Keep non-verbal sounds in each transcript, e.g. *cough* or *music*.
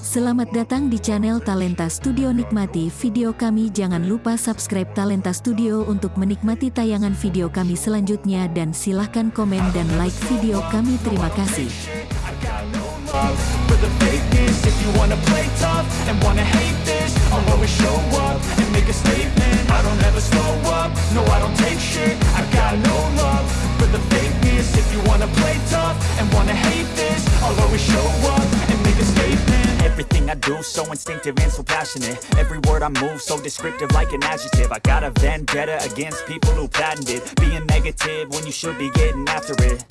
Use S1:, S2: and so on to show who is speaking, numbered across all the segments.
S1: Selamat datang di channel Talenta Studio. Nikmati video kami. Jangan lupa subscribe Talenta Studio untuk menikmati tayangan video kami selanjutnya. Dan silahkan komen dan like video kami. Terima kasih
S2: Everything I do so instinctive and so passionate. Every word I move so descriptive like an adjective. I got a vendetta against people who patented Being negative when you should be getting after it.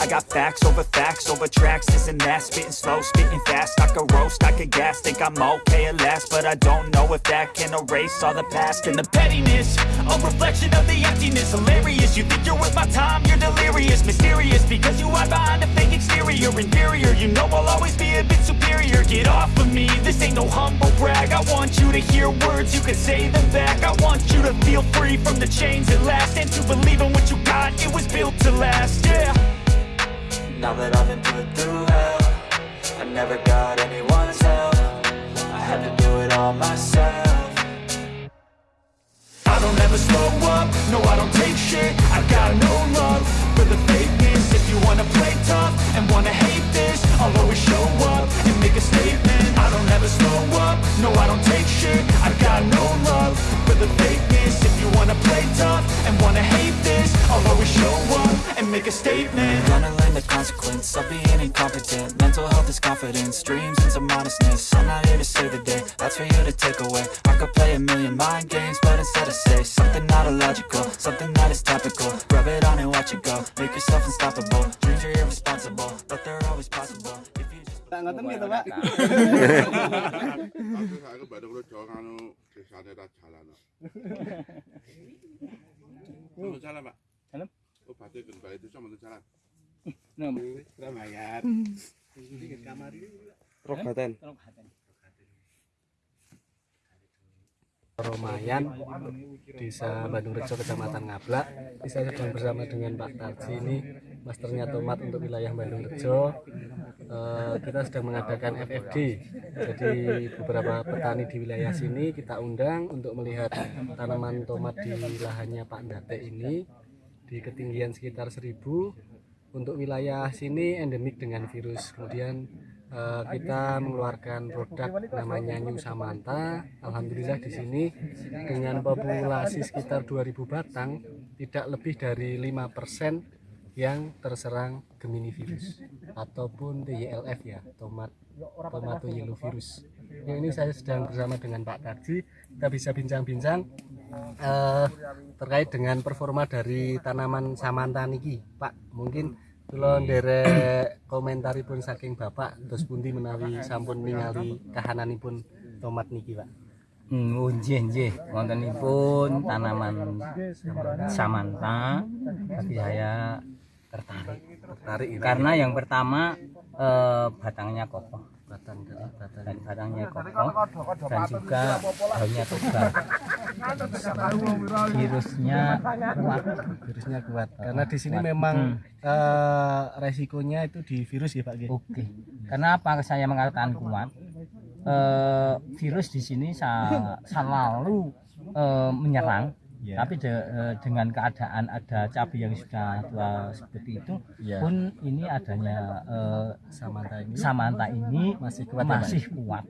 S2: I got facts over facts over tracks, this and that. Spitting slow, spitting fast, I could roast, I could gas Think I'm okay at last, but I don't know if that can erase all the past And the pettiness, a reflection of the emptiness. Hilarious, you think you're worth my time, you're delirious. Mysterious, because you hide behind a fake exterior Inferior, you know I'll always be a bit superior. Get off of me, this ain't no humble brag. I want you to hear words, you can say them back. I want you to feel free from the chains at last. And to believe in what you got, it was built to last, yeah. Now that I've been put through hell I never got anyone's help. I had to do it all myself. I don't ever slow up, no I don't take shit. I got no love make a statement. Gonna learn the consequence of being incompetent. Mental health is confidence, dreams and some honestness I'm not here to save the day, that's for you to take away. I could play a million mind games, but instead I say Something not illogical, something that is topical. Rub it on and watch it go, make yourself unstoppable. Dreams are irresponsible, but they're always possible. If you just
S3: ngoten gitu pak
S4: Aku saya baru kalau jauh oh, anu desanya tak jalan.
S3: Oh. *laughs*
S4: Oh berarti kembali itu sama jalan.
S3: Ramayat
S5: Rogatan. Romayan Desa Bandung Rejo Kecamatan Ngablak Ini saya sedang bersama dengan Pak Tarji ini Masternya tomat untuk wilayah Bandung Rejo. Eh, Kita sedang mengadakan FFD Jadi beberapa petani di wilayah sini kita undang untuk melihat tanaman tomat di lahannya Pak Ndate ini Di ketinggian sekitar 1000 Untuk wilayah sini endemik dengan virus Kemudian eh, kita mengeluarkan produk namanya New Samantha. Alhamdulillah di sini dengan populasi sekitar 2000 batang tidak lebih dari 5% yang terserang Gemini virus ataupun TYLF ya, tomat tomato yellow virus. Ini saya sedang bersama dengan Pak Tarji. Kita bisa bincang-bincang eh, terkait dengan performa dari tanaman Samantha niki, Pak. Mungkin kula nderek komentaripun saking Bapak terus pundi menawi sampun ningali kahananipun tomat niki, Pak.
S6: Hmm, oh, nggih nggih wontenipun tanaman samanta bagi saya tertarik
S5: Tertarik ini.
S6: karena yang pertama eh, batangnya kokoh
S5: batang dari batang.
S6: dan batangnya kokoh dan juga daunnya tebal *laughs* virusnya kuat.
S5: Virusnya kuat. Karena di sini memang eh, resikonya itu di virus ya, Pak.
S6: Oke. Kenapa saya mengatakan kuat? Eh, virus di sini sa- selalu eh, menyerang
S5: Ya.
S6: tapi de- eh, dengan keadaan ada cabai yang sudah tua seperti itu
S5: Ya.
S6: pun ini adanya eh,
S5: Samantha ini
S6: Samantha ini
S5: masih kuat ya,
S6: masih kuat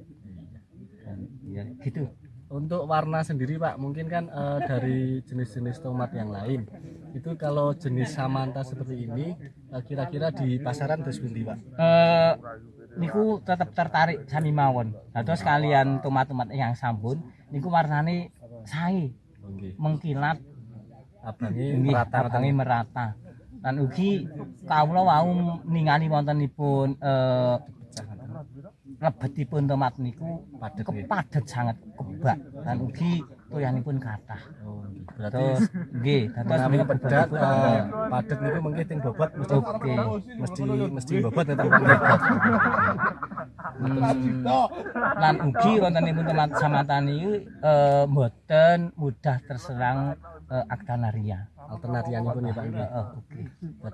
S6: Dan, ya gitu
S5: Untuk warna sendiri Pak, mungkin kan eh, dari jenis-jenis tomat yang lain itu kalau jenis Samantha seperti ini kira-kira di pasaran terus pundi Pak?
S6: eh niku tetap tertarik sami mawon terus kalian tomat-tomat yang sampun niku warnane sae Mengkilat. Nggih,
S5: merata.
S6: abange merata. Lan ugi kawula wau ningali wontenipun eh lebetipun tomat niku
S5: Padet,
S6: kepadet sangat kebak. Lan ugi toyanipun kathah.
S5: Oh, berarti
S6: nggih, dados menika
S5: pedat
S6: bebot
S5: eh, padet niku mungkin ting bobot mesti mesti mesti bobot Pak.
S6: Hmm, lan ugi wontenipun tomat samatan niku eh mboten mudah terserang eh, Actanaria.
S5: alternatiannya pun ya Pak.
S6: Heeh, oke.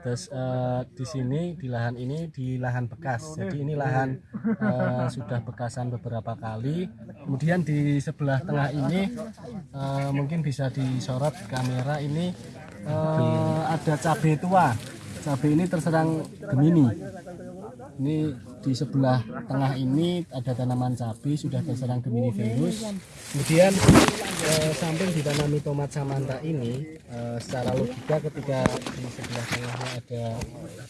S5: Terus eh, di sini di lahan ini di lahan bekas. Jadi ini lahan eh, sudah bekasan beberapa kali. Kemudian di sebelah tengah ini eh, mungkin bisa disorot kamera ini eh, ada cabai tua. Cabai ini terserang Gemini. Ini di sebelah tengah ini ada tanaman cabai sudah terserang Gemini virus. Kemudian eh, samping ditanami tomat samanta ini eh, secara logika ketika di sebelah tengahnya ada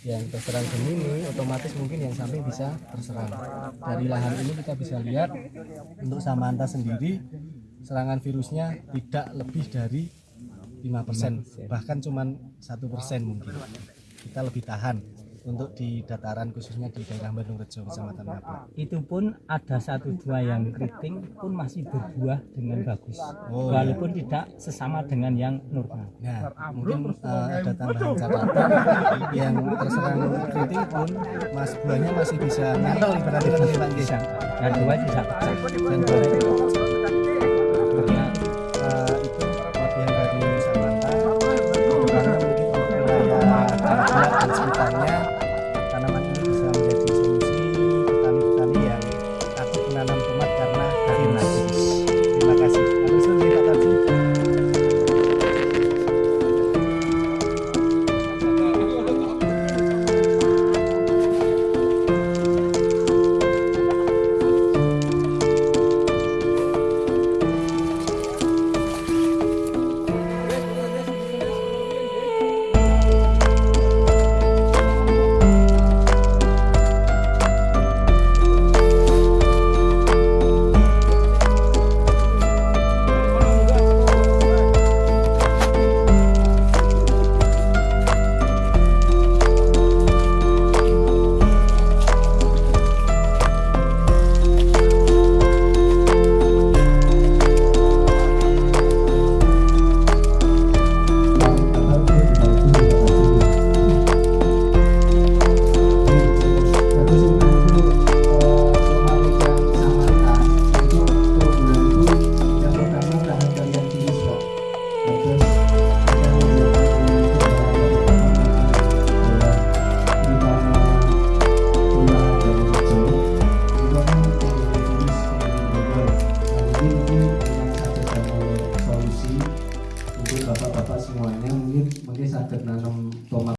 S5: yang terserang Gemini otomatis mungkin yang samping bisa terserang. Dari lahan ini kita bisa lihat untuk samanta sendiri serangan virusnya tidak lebih dari 5% bahkan satu persen mungkin kita lebih tahan untuk di dataran khususnya di daerah Bandung Rejo Kecamatan Ngabla.
S6: Itu pun ada satu dua yang keriting pun masih berbuah dengan bagus.
S5: Oh,
S6: Walaupun tidak sesama dengan yang normal.
S5: Nah, mungkin eh, ada tambahan catatan yang terserang keriting pun mas buahnya masih bisa nyantel ibaratnya Nggih.
S6: Bisa. Dan dua bisa pecah.
S5: dan